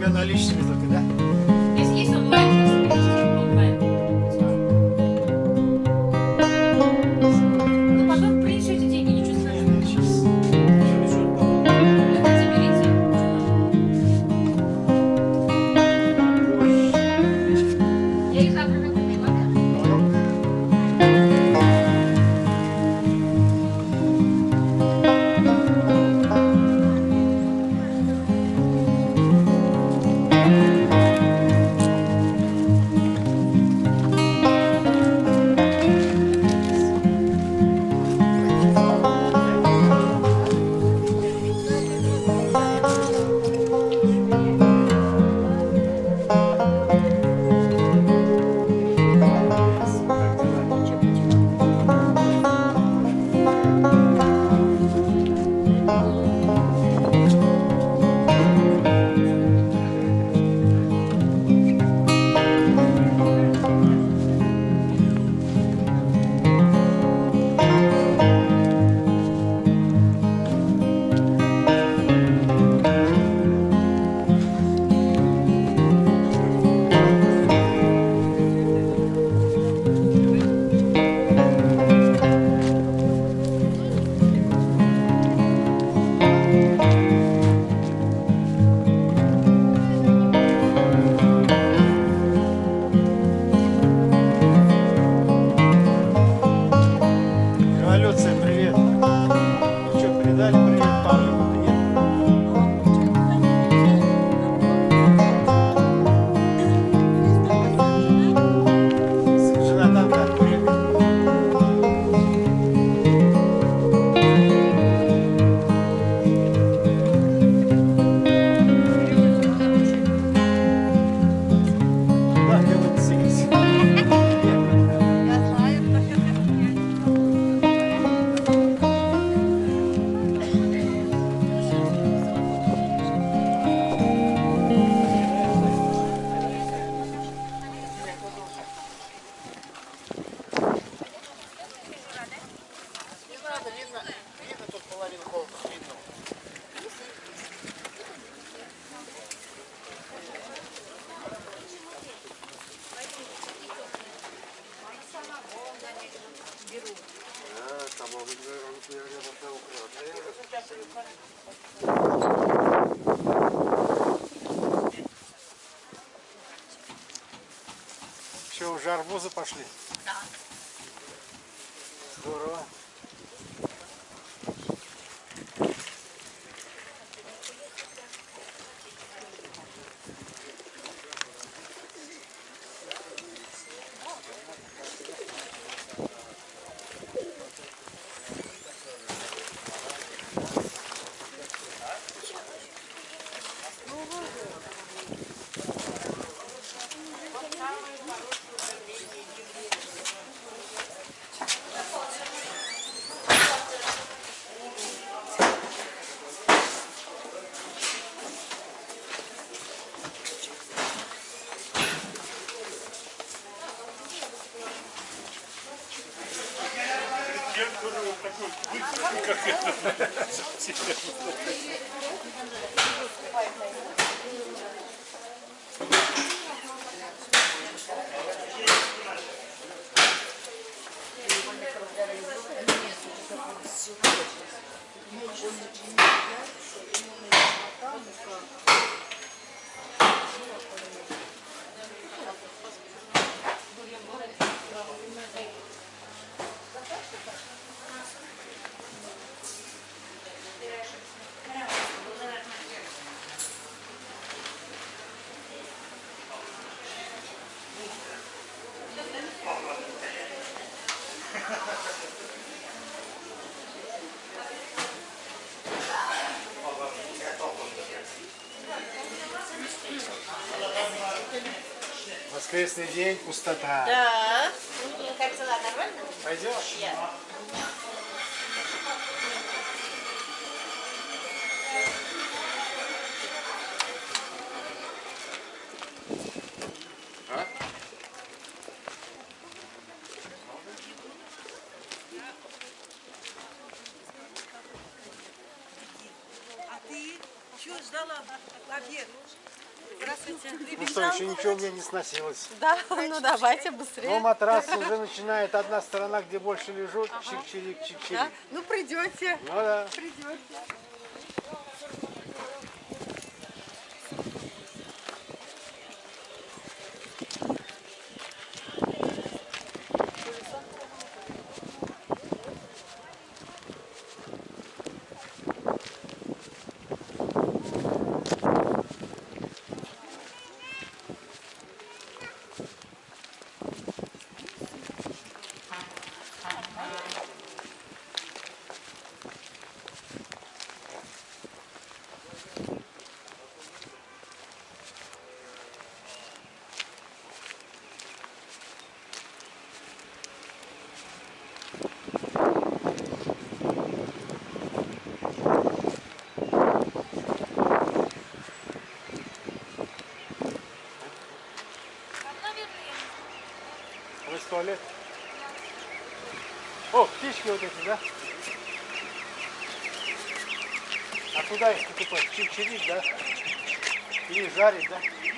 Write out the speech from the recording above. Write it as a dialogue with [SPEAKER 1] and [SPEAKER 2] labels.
[SPEAKER 1] тебя наличными только, да? Надо, видно, видно тут половину холода, видно. Что, уже арбузы пошли?
[SPEAKER 2] Да.
[SPEAKER 1] Здорово. такой выставки, как это. Воскресный день, пустота.
[SPEAKER 3] Да. Как дела? Нормально?
[SPEAKER 1] Пойдешь?
[SPEAKER 3] Я.
[SPEAKER 1] Ну что, еще ничего у меня не сносилось.
[SPEAKER 4] Да, ну давайте
[SPEAKER 1] Но
[SPEAKER 4] быстрее.
[SPEAKER 1] матрас уже начинает одна сторона, где больше лежу, чик-чирик, чик-чирик.
[SPEAKER 4] Ну придете,
[SPEAKER 1] Ну да.
[SPEAKER 4] придете.
[SPEAKER 1] О, птички вот эти, да? А куда их покупать? Чик-чирик, да? Или жарить, да?